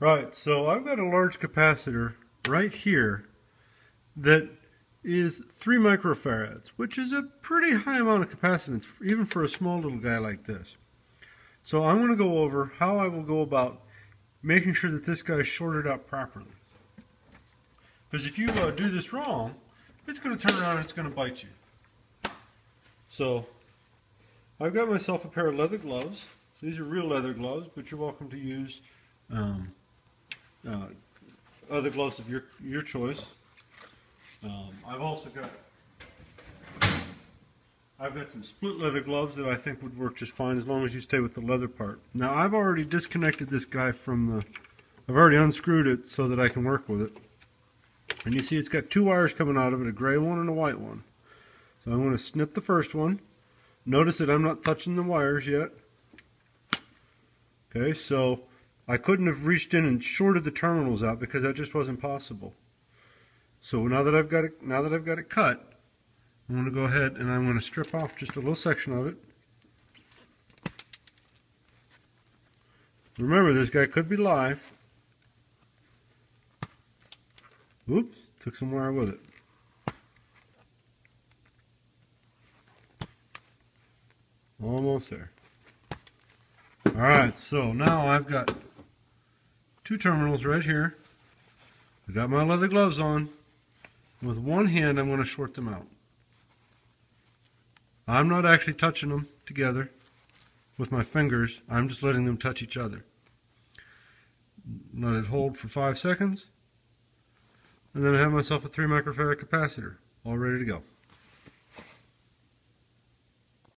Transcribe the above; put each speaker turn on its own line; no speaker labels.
Right, so I've got a large capacitor right here that is 3 microfarads, which is a pretty high amount of capacitance, even for a small little guy like this. So I'm going to go over how I will go about making sure that this guy is shorted out properly. Because if you uh, do this wrong, it's going to turn around and it's going to bite you. So I've got myself a pair of leather gloves. These are real leather gloves, but you're welcome to use um, uh, other gloves of your your choice. Um, I've also got I've got some split leather gloves that I think would work just fine as long as you stay with the leather part. Now I've already disconnected this guy from the I've already unscrewed it so that I can work with it. And you see it's got two wires coming out of it, a gray one and a white one. So I'm going to snip the first one. Notice that I'm not touching the wires yet. Okay, so I couldn't have reached in and shorted the terminals out because that just wasn't possible. So now that I've got it, now that I've got it cut, I'm going to go ahead and I'm going to strip off just a little section of it. Remember, this guy could be live. Oops, took some wire with it. Almost there. Alright, so now I've got two terminals right here. I got my leather gloves on. With one hand, I'm going to short them out. I'm not actually touching them together with my fingers. I'm just letting them touch each other. Let it hold for five seconds. And then I have myself a 3 microfarad capacitor all ready to go.